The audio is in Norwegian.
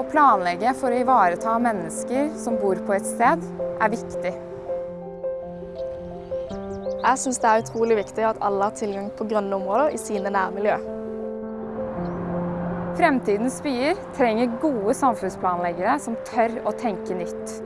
Å planlegge for å ivareta mennesker som bor på et sted, er viktig. Jeg syns det er utrolig viktig at alle har tilgang på grønne områder i sine nærmiljø. Fremtidens byer trenger gode samfunnsplanleggere som tør å tenke nytt.